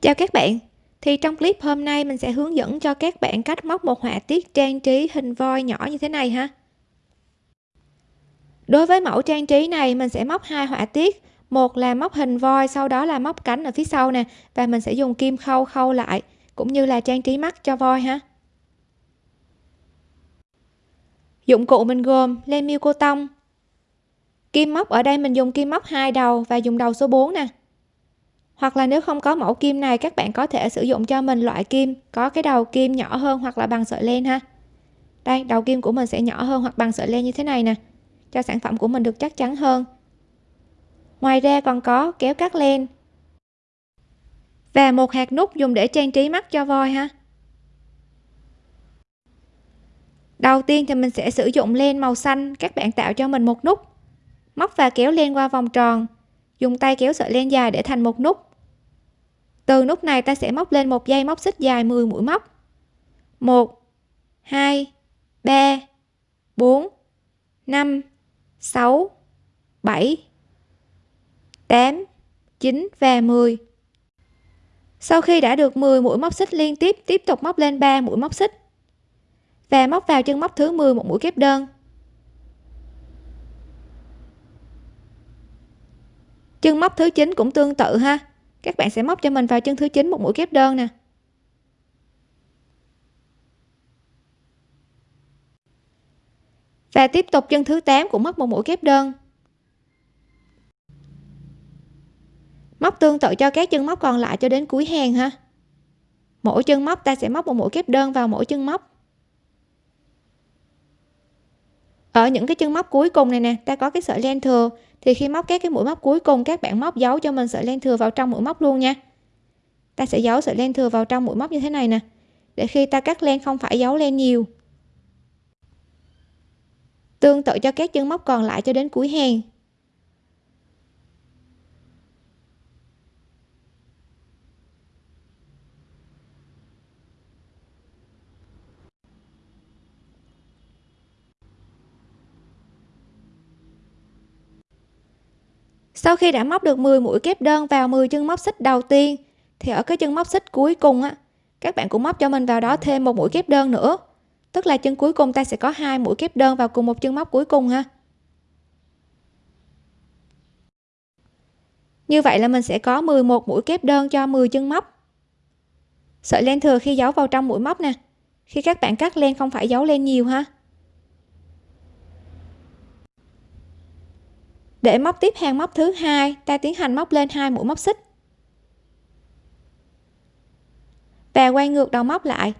Chào các bạn. Thì trong clip hôm nay mình sẽ hướng dẫn cho các bạn cách móc một họa tiết trang trí hình voi nhỏ như thế này ha. Đối với mẫu trang trí này, mình sẽ móc hai họa tiết. Một là móc hình voi, sau đó là móc cánh ở phía sau nè, và mình sẽ dùng kim khâu khâu lại, cũng như là trang trí mắt cho voi ha. Dụng cụ mình gồm len miêu cô tông. Kim móc, ở đây mình dùng kim móc hai đầu và dùng đầu số 4 nè hoặc là nếu không có mẫu kim này, các bạn có thể sử dụng cho mình loại kim, có cái đầu kim nhỏ hơn hoặc là bằng sợi len ha. Đây, đầu kim của mình sẽ nhỏ hơn hoặc bằng sợi len như thế này nè, cho sản phẩm của mình được chắc chắn hơn. Ngoài ra còn có kéo cắt len và một hạt nút dùng để trang trí mắt cho voi ha. Đầu tiên thì mình sẽ sử dụng len màu xanh, các bạn tạo cho mình một nút. Móc và kéo len qua vòng tròn, dùng tay kéo sợi len dài để thành một nút từ nút này ta sẽ móc lên một dây móc xích dài 10 mũi móc. 1 2 3 4 5 6 7 8 9 và 10 sau khi đã được 10 mũi móc xích liên tiếp tiếp tục móc lên 3 mũi móc xích. Và móc vào chân móc thứ 10 một mũi kép đơn. Chân móc thứ 9 cũng tương tự ha các bạn sẽ móc cho mình vào chân thứ 9 một mũi kép đơn nè. Và tiếp tục chân thứ 8 cũng móc một mũi kép đơn. Móc tương tự cho các chân móc còn lại cho đến cuối hàng ha. Mỗi chân móc ta sẽ móc một mũi kép đơn vào mỗi chân móc. Ở những cái chân móc cuối cùng này nè, ta có cái sợi len thừa. Thì khi móc các cái mũi móc cuối cùng, các bạn móc dấu cho mình sợi len thừa vào trong mũi móc luôn nha. Ta sẽ giấu sợi len thừa vào trong mũi móc như thế này nè. Để khi ta cắt len không phải giấu len nhiều. Tương tự cho các chân móc còn lại cho đến cuối hàng. Sau khi đã móc được 10 mũi kép đơn vào 10 chân móc xích đầu tiên, thì ở cái chân móc xích cuối cùng á, các bạn cũng móc cho mình vào đó thêm một mũi kép đơn nữa. Tức là chân cuối cùng ta sẽ có hai mũi kép đơn vào cùng một chân móc cuối cùng ha. Như vậy là mình sẽ có 11 mũi kép đơn cho 10 chân móc. Sợi len thừa khi giấu vào trong mũi móc nè. Khi các bạn cắt len không phải giấu len nhiều ha. Để móc tiếp hàng móc thứ hai, ta tiến hành móc lên hai mũi móc xích. Và quay ngược đầu móc lại.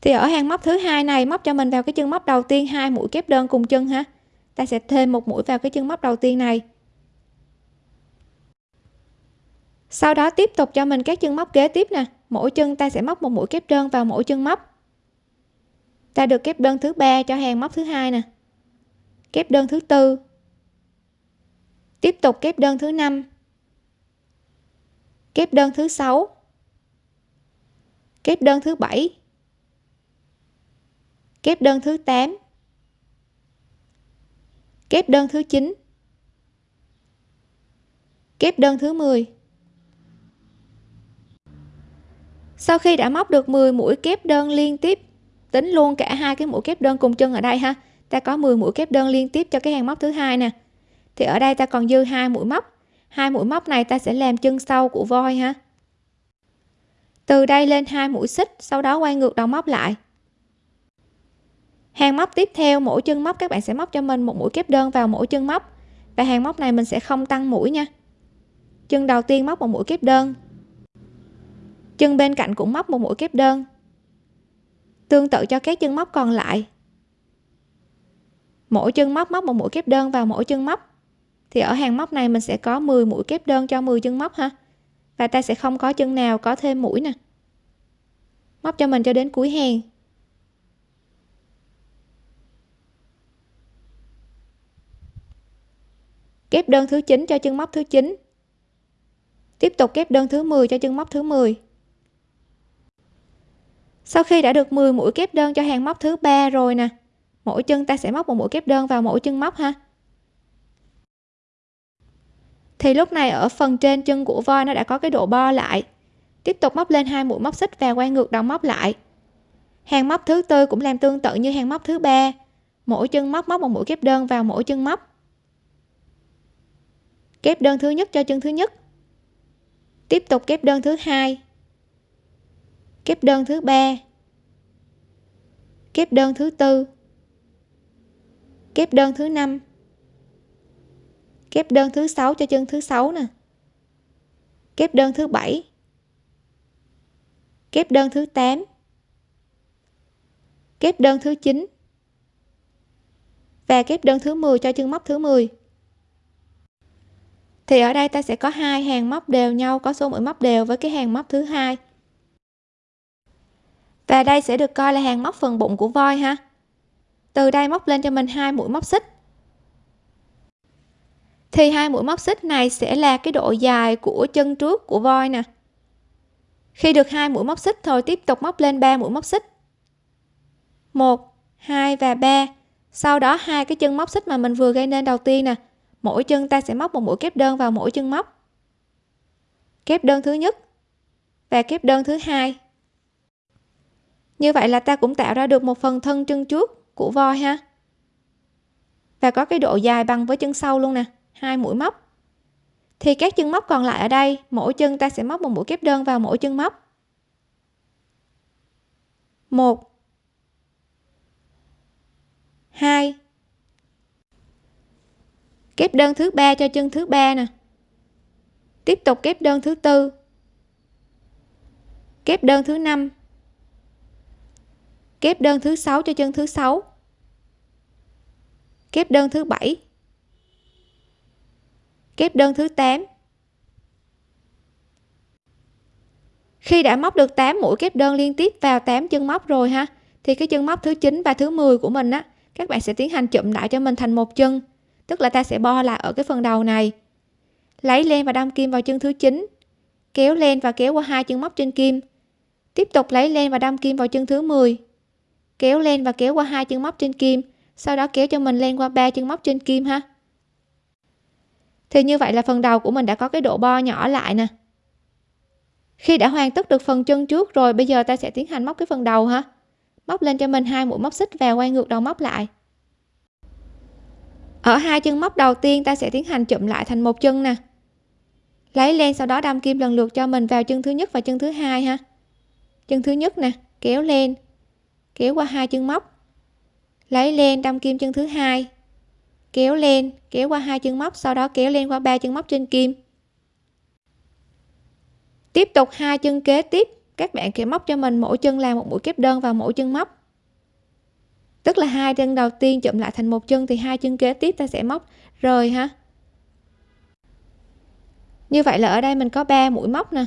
Thì ở hàng móc thứ hai này, móc cho mình vào cái chân móc đầu tiên, hai mũi kép đơn cùng chân ha. Ta sẽ thêm một mũi vào cái chân móc đầu tiên này. Sau đó tiếp tục cho mình các chân móc kế tiếp nè. Mỗi chân ta sẽ móc một mũi kép đơn vào mỗi chân móc. Ta được kép đơn thứ ba cho hàng móc thứ hai nè kép đơn thứ tư. Tiếp tục kép đơn thứ năm. Kép đơn thứ sáu. Kép đơn thứ bảy. Kép đơn thứ 8 kép đơn thứ 9 kép đơn thứ 10 sau khi đã móc được 10 mũi kép đơn liên tiếp, tính luôn cả hai cái mũi kép đơn cùng chân ở đây ha ta có 10 mũi kép đơn liên tiếp cho cái hàng móc thứ hai nè. Thì ở đây ta còn dư hai mũi móc. Hai mũi móc này ta sẽ làm chân sau của voi ha. Từ đây lên hai mũi xích, sau đó quay ngược đầu móc lại. Hàng móc tiếp theo, mỗi chân móc các bạn sẽ móc cho mình một mũi kép đơn vào mỗi chân móc. Và hàng móc này mình sẽ không tăng mũi nha. Chân đầu tiên móc một mũi kép đơn. Chân bên cạnh cũng móc một mũi kép đơn. Tương tự cho các chân móc còn lại mỗi chân móc móc một mũi kép đơn vào mỗi chân móc. Thì ở hàng móc này mình sẽ có 10 mũi kép đơn cho 10 chân móc ha. Và ta sẽ không có chân nào có thêm mũi nè. Móc cho mình cho đến cuối hàng. Kép đơn thứ 9 cho chân móc thứ 9 tiếp tục kép đơn thứ 10 cho chân móc thứ 10 sau khi đã được 10 mũi kép đơn cho hàng móc thứ ba rồi nè mỗi chân ta sẽ móc một mũi kép đơn vào mỗi chân móc ha. Thì lúc này ở phần trên chân của voi nó đã có cái độ bo lại. Tiếp tục móc lên hai mũi móc xích và quay ngược đầu móc lại. Hàng móc thứ tư cũng làm tương tự như hàng móc thứ ba. Mỗi chân móc móc một mũi kép đơn vào mỗi chân móc. Kép đơn thứ nhất cho chân thứ nhất. Tiếp tục kép đơn thứ hai. Kép đơn thứ ba. Kép đơn thứ tư kép đơn thứ năm. Kép đơn thứ sáu cho chân thứ sáu nè. Kép đơn thứ bảy. Kép đơn thứ 8 kép đơn thứ 9 và kép đơn thứ 10 cho chân móc thứ 10 thì ở đây ta sẽ có hai hàng móc đều nhau, có số mũi móc đều với cái hàng móc thứ hai. Và đây sẽ được coi là hàng móc phần bụng của voi ha từ đây móc lên cho mình hai mũi móc xích. Thì hai mũi móc xích này sẽ là cái độ dài của chân trước của voi nè. Khi được hai mũi móc xích thôi, tiếp tục móc lên 3 mũi móc xích. 1 2 và 3 sau đó hai cái chân móc xích mà mình vừa gây nên đầu tiên nè. Mỗi chân ta sẽ móc một mũi kép đơn vào mỗi chân móc. Kép đơn thứ nhất và kép đơn thứ hai. Như vậy là ta cũng tạo ra được một phần thân chân trước của voi ha. Và có cái độ dài bằng với chân sau luôn nè, hai mũi móc. Thì các chân móc còn lại ở đây, mỗi chân ta sẽ móc một mũi kép đơn vào mỗi chân móc. Một. Hai. Kép đơn thứ ba cho chân thứ ba nè. Tiếp tục kép đơn thứ tư. Kép đơn thứ năm kép đơn thứ sáu cho chân thứ sáu. Kép đơn thứ bảy. Kép đơn thứ 8 khi đã móc được 8 mũi kép đơn liên tiếp vào 8 chân móc rồi ha, thì cái chân móc thứ 9 và thứ 10 của mình á, các bạn sẽ tiến hành chụm lại cho mình thành một chân. Tức là ta sẽ bo lại ở cái phần đầu này. Lấy len và đâm kim vào chân thứ 9 kéo len và kéo qua hai chân móc trên kim. Tiếp tục lấy len và đâm kim vào chân thứ 10 kéo lên và kéo qua hai chân móc trên kim, sau đó kéo cho mình lên qua ba chân móc trên kim ha. Thì như vậy là phần đầu của mình đã có cái độ bo nhỏ lại nè. Khi đã hoàn tất được phần chân trước rồi, bây giờ ta sẽ tiến hành móc cái phần đầu ha. Móc lên cho mình hai mũi móc xích và quay ngược đầu móc lại. Ở hai chân móc đầu tiên, ta sẽ tiến hành chụm lại thành một chân nè. Lấy lên, sau đó đâm kim lần lượt cho mình vào chân thứ nhất và chân thứ hai ha. Chân thứ nhất nè, kéo lên kéo qua hai chân móc. Lấy lên đâm kim chân thứ hai. Kéo lên, kéo qua hai chân móc, sau đó kéo lên qua ba chân móc trên kim. Tiếp tục hai chân kế tiếp. Các bạn sẽ móc cho mình, mỗi chân làm một mũi kép đơn vào mỗi chân móc. Tức là hai chân đầu tiên chụm lại thành một chân thì hai chân kế tiếp ta sẽ móc rời ha. Như vậy là ở đây mình có 3 mũi móc nè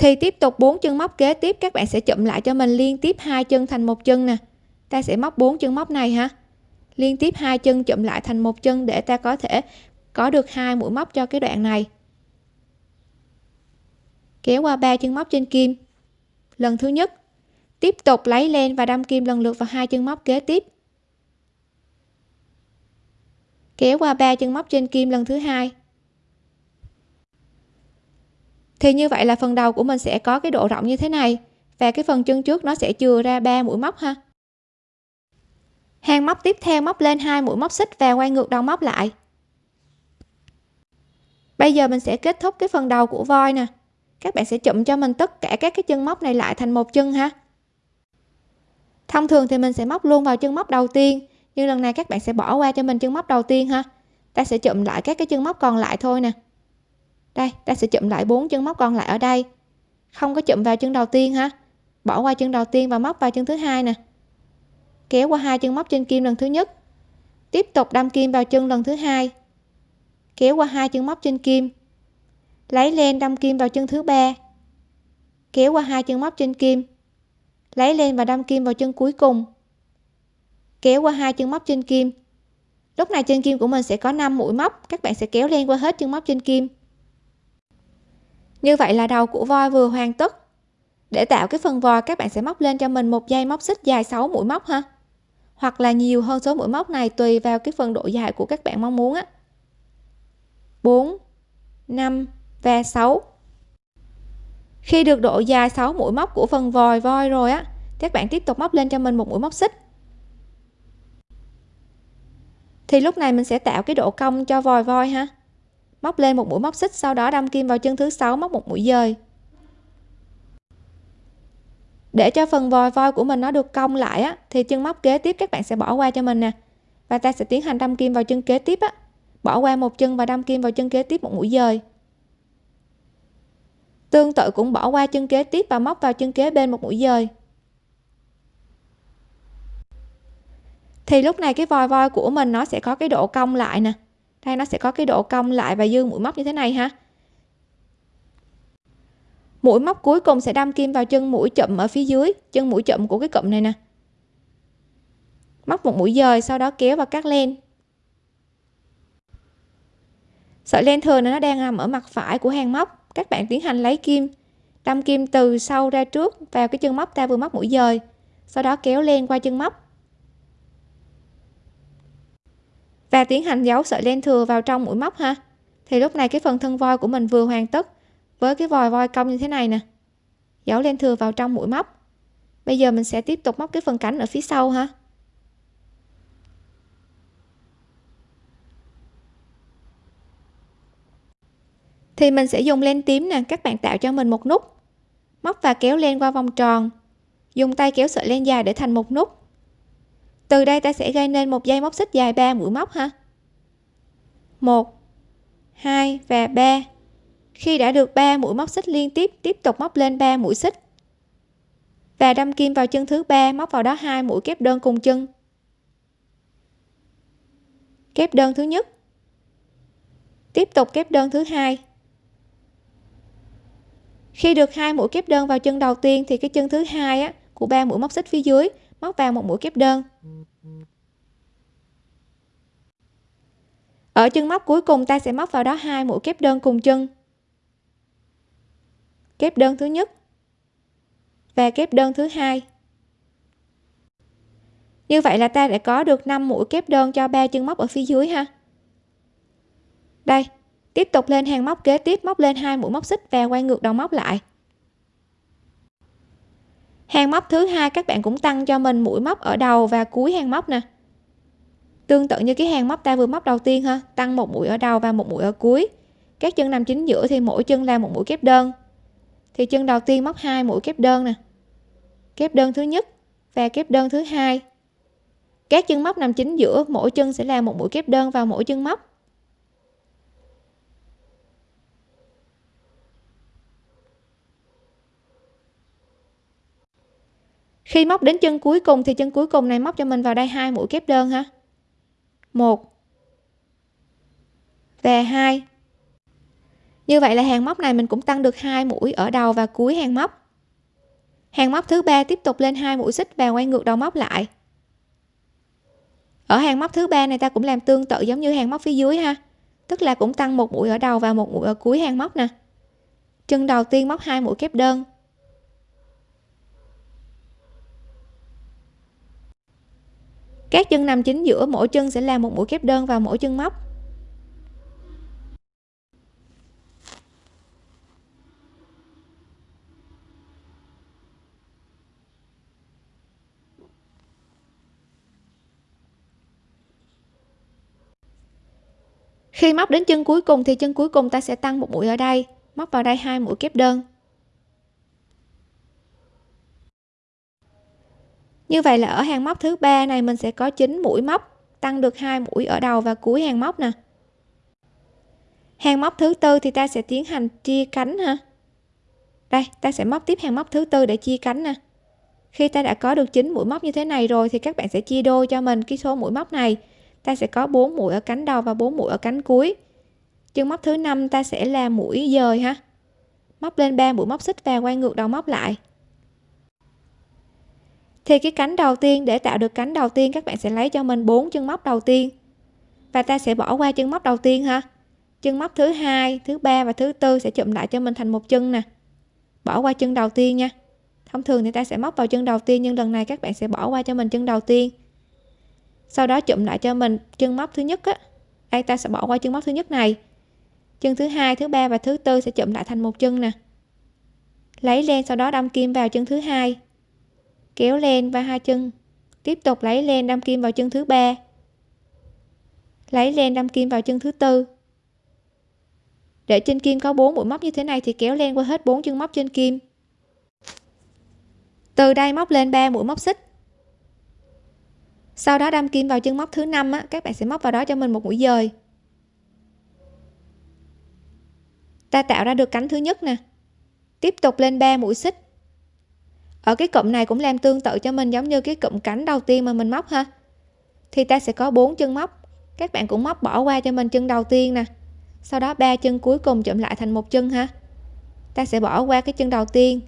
thì tiếp tục bốn chân móc kế tiếp, các bạn sẽ chụm lại cho mình liên tiếp hai chân thành một chân nè. Ta sẽ móc bốn chân móc này ha. Liên tiếp hai chân chụm lại thành một chân để ta có thể có được hai mũi móc cho cái đoạn này. Kéo qua ba chân móc trên kim. Lần thứ nhất, tiếp tục lấy lên và đâm kim lần lượt vào hai chân móc kế tiếp. Kéo qua ba chân móc trên kim lần thứ hai thì như vậy là phần đầu của mình sẽ có cái độ rộng như thế này. Và cái phần chân trước nó sẽ chừa ra ba mũi móc ha. Hàng móc tiếp theo móc lên hai mũi móc xích và quay ngược đầu móc lại. Bây giờ mình sẽ kết thúc cái phần đầu của voi nè. Các bạn sẽ chụm cho mình tất cả các cái chân móc này lại thành một chân ha. Thông thường thì mình sẽ móc luôn vào chân móc đầu tiên, nhưng lần này các bạn sẽ bỏ qua cho mình chân móc đầu tiên ha. Ta sẽ chụm lại các cái chân móc còn lại thôi nè đây, ta sẽ chụm lại bốn chân móc còn lại ở đây. Không có chụm vào chân đầu tiên ha bỏ qua chân đầu tiên và móc vào chân thứ hai nè. Kéo qua hai chân móc trên kim lần thứ nhất. Tiếp tục đâm kim vào chân lần thứ hai. Kéo qua hai chân móc trên kim. Lấy len đâm kim vào chân thứ ba. Kéo qua hai chân móc trên kim. Lấy lên và đâm kim vào chân cuối cùng. Kéo qua hai chân móc trên kim. Lúc này trên kim của mình sẽ có 5 mũi móc. Các bạn sẽ kéo lên qua hết chân móc trên kim như vậy là đầu của voi vừa hoàn tất. Để tạo cái phần vòi các bạn sẽ móc lên cho mình một dây móc xích dài 6 mũi móc ha. Hoặc là nhiều hơn số mũi móc này, tùy vào cái phần độ dài của các bạn mong muốn á. 4 5 và 6 khi được độ dài 6 mũi móc của phần vòi voi rồi á, các bạn tiếp tục móc lên cho mình một mũi móc xích. Thì lúc này mình sẽ tạo cái độ cong cho vòi voi ha móc lên một mũi móc xích, sau đó đâm kim vào chân thứ sáu, móc một mũi dời. Để cho phần vòi voi của mình nó được cong lại á, thì chân móc kế tiếp các bạn sẽ bỏ qua cho mình nè. Và ta sẽ tiến hành đâm kim vào chân kế tiếp á. Bỏ qua một chân và đâm kim vào chân kế tiếp một mũi dời. Tương tự cũng bỏ qua chân kế tiếp và móc vào chân kế bên một mũi dời. Thì lúc này cái vòi voi của mình nó sẽ có cái độ cong lại nè đây nó sẽ có cái độ cong lại và dương mũi móc như thế này ha? Mũi móc cuối cùng sẽ đâm kim vào chân mũi chậm ở phía dưới, chân mũi chậm của cái cụm này nè. Móc một mũi dời, sau đó kéo và cắt len. Sợi len thừa này nó đang nằm ở mặt phải của hàng móc. Các bạn tiến hành lấy kim, đâm kim từ sau ra trước vào cái chân móc ta vừa móc mũi dời, sau đó kéo len qua chân móc. Và tiến hành giấu sợi len thừa vào trong mũi móc ha. Thì lúc này cái phần thân voi của mình vừa hoàn tất với cái vòi voi cong như thế này nè. Giấu len thừa vào trong mũi móc. Bây giờ mình sẽ tiếp tục móc cái phần cánh ở phía sau ha. Thì mình sẽ dùng len tím nè, các bạn tạo cho mình một nút. Móc và kéo len qua vòng tròn. Dùng tay kéo sợi len dài để thành một nút từ đây ta sẽ gây nên một dây móc xích dài 3 mũi móc ha. 1 2 và 3 khi đã được 3 mũi móc xích liên tiếp tiếp tục móc lên 3 mũi xích. Và đâm kim vào chân thứ ba, móc vào đó hai mũi kép đơn cùng chân. Kép đơn thứ nhất. Tiếp tục kép đơn thứ hai. Khi được hai mũi kép đơn vào chân đầu tiên, thì cái chân thứ hai á, của ba mũi móc xích phía dưới móc vào một mũi kép đơn. Ở chân móc cuối cùng, ta sẽ móc vào đó hai mũi kép đơn cùng chân. Kép đơn thứ nhất và kép đơn thứ hai. Như vậy là ta đã có được 5 mũi kép đơn cho ba chân móc ở phía dưới ha. Đây, tiếp tục lên hàng móc kế tiếp, móc lên hai mũi móc xích và quay ngược đầu móc lại hàng móc thứ hai các bạn cũng tăng cho mình mũi móc ở đầu và cuối hàng móc nè. Tương tự như cái hàng móc ta vừa móc đầu tiên ha, tăng một mũi ở đầu và một mũi ở cuối. Các chân nằm chính giữa thì mỗi chân là một mũi kép đơn. Thì chân đầu tiên móc hai mũi kép đơn nè. Kép đơn thứ nhất và kép đơn thứ hai. Các chân móc nằm chính giữa, mỗi chân sẽ là một mũi kép đơn vào mỗi chân móc. Khi móc đến chân cuối cùng thì chân cuối cùng này móc cho mình vào đây hai mũi kép đơn ha. Một và hai. Như vậy là hàng móc này mình cũng tăng được hai mũi ở đầu và cuối hàng móc. Hàng móc thứ ba tiếp tục lên hai mũi xích và quay ngược đầu móc lại. Ở hàng móc thứ ba này ta cũng làm tương tự giống như hàng móc phía dưới ha. Tức là cũng tăng một mũi ở đầu và một mũi ở cuối hàng móc nè. Chân đầu tiên móc hai mũi kép đơn. Các chân nằm chính giữa, mỗi chân sẽ làm một mũi kép đơn vào mỗi chân móc. Khi móc đến chân cuối cùng thì chân cuối cùng ta sẽ tăng một mũi ở đây. Móc vào đây hai mũi kép đơn. Như vậy là ở hàng móc thứ ba này mình sẽ có 9 mũi móc, tăng được hai mũi ở đầu và cuối hàng móc nè. Hàng móc thứ tư thì ta sẽ tiến hành chia cánh ha. Đây, ta sẽ móc tiếp hàng móc thứ tư để chia cánh nè. Khi ta đã có được 9 mũi móc như thế này rồi thì các bạn sẽ chia đôi cho mình cái số mũi móc này. Ta sẽ có 4 mũi ở cánh đầu và 4 mũi ở cánh cuối. Chân móc thứ năm ta sẽ là mũi dời ha. Móc lên 3 mũi móc xích và quay ngược đầu móc lại thì cái cánh đầu tiên, để tạo được cánh đầu tiên, các bạn sẽ lấy cho mình bốn chân móc đầu tiên. Và ta sẽ bỏ qua chân móc đầu tiên ha. Chân móc thứ hai, thứ ba và thứ tư sẽ chụm lại cho mình thành một chân nè. Bỏ qua chân đầu tiên nha. Thông thường thì ta sẽ móc vào chân đầu tiên, nhưng lần này các bạn sẽ bỏ qua cho mình chân đầu tiên. Sau đó chụm lại cho mình chân móc thứ nhất á. Đây, ta sẽ bỏ qua chân móc thứ nhất này. Chân thứ hai, thứ ba và thứ tư sẽ chụm lại thành một chân nè. Lấy len, sau đó đâm kim vào chân thứ hai kéo len và hai chân. Tiếp tục lấy len đâm kim vào chân thứ ba. Lấy len đâm kim vào chân thứ tư. Để trên kim có bốn mũi móc như thế này thì kéo len qua hết bốn chân móc trên kim. Từ đây móc lên 3 mũi móc xích. Sau đó đâm kim vào chân móc thứ năm á, các bạn sẽ móc vào đó cho mình một mũi dời. Ta tạo ra được cánh thứ nhất nè. Tiếp tục lên 3 mũi xích ở cái cụm này cũng làm tương tự cho mình, giống như cái cụm cánh đầu tiên mà mình móc ha. Thì ta sẽ có bốn chân móc. Các bạn cũng móc bỏ qua cho mình chân đầu tiên nè. Sau đó ba chân cuối cùng chụm lại thành một chân ha. Ta sẽ bỏ qua cái chân đầu tiên.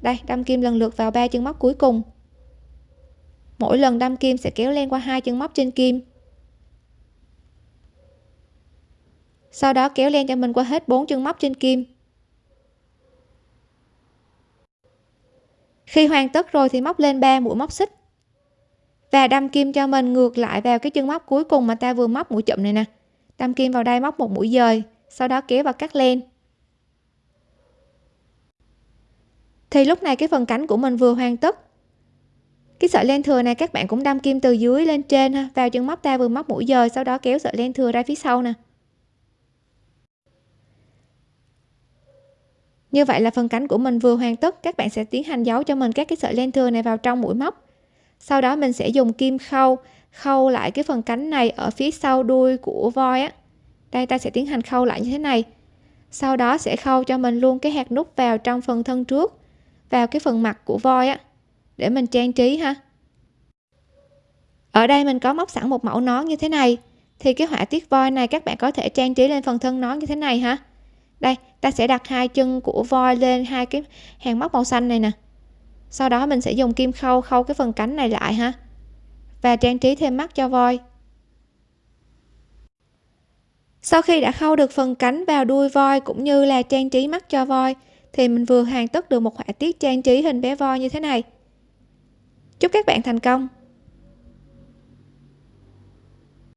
Đây, đâm kim lần lượt vào ba chân móc cuối cùng. Mỗi lần đâm kim sẽ kéo len qua hai chân móc trên kim. Sau đó kéo len cho mình qua hết bốn chân móc trên kim. Khi hoàn tất rồi thì móc lên 3 mũi móc xích. Và đâm kim cho mình ngược lại vào cái chân móc cuối cùng mà ta vừa móc mũi chụm này nè. Đâm kim vào đây móc một mũi dời, sau đó kéo vào cắt len thì lúc này cái phần cánh của mình vừa hoàn tất. Cái sợi len thừa này các bạn cũng đâm kim từ dưới lên trên ha, vào chân móc ta vừa móc mũi dời, sau đó kéo sợi len thừa ra phía sau nè. Như vậy là phần cánh của mình vừa hoàn tất, các bạn sẽ tiến hành giấu cho mình các cái sợi len thừa này vào trong mũi móc. Sau đó mình sẽ dùng kim khâu khâu lại cái phần cánh này ở phía sau đuôi của voi á. Đây, ta sẽ tiến hành khâu lại như thế này. Sau đó sẽ khâu cho mình luôn cái hạt nút vào trong phần thân trước, vào cái phần mặt của voi á, để mình trang trí ha. Ở đây mình có móc sẵn một mẫu nón như thế này, thì cái họa tiết voi này các bạn có thể trang trí lên phần thân nón như thế này ha. Đây ta sẽ đặt hai chân của voi lên hai cái hàng móc màu xanh này nè. Sau đó mình sẽ dùng kim khâu khâu cái phần cánh này lại ha. Và trang trí thêm mắt cho voi. Sau khi đã khâu được phần cánh vào đuôi voi cũng như là trang trí mắt cho voi, thì mình vừa hoàn tất được một họa tiết trang trí hình bé voi như thế này. Chúc các bạn thành công!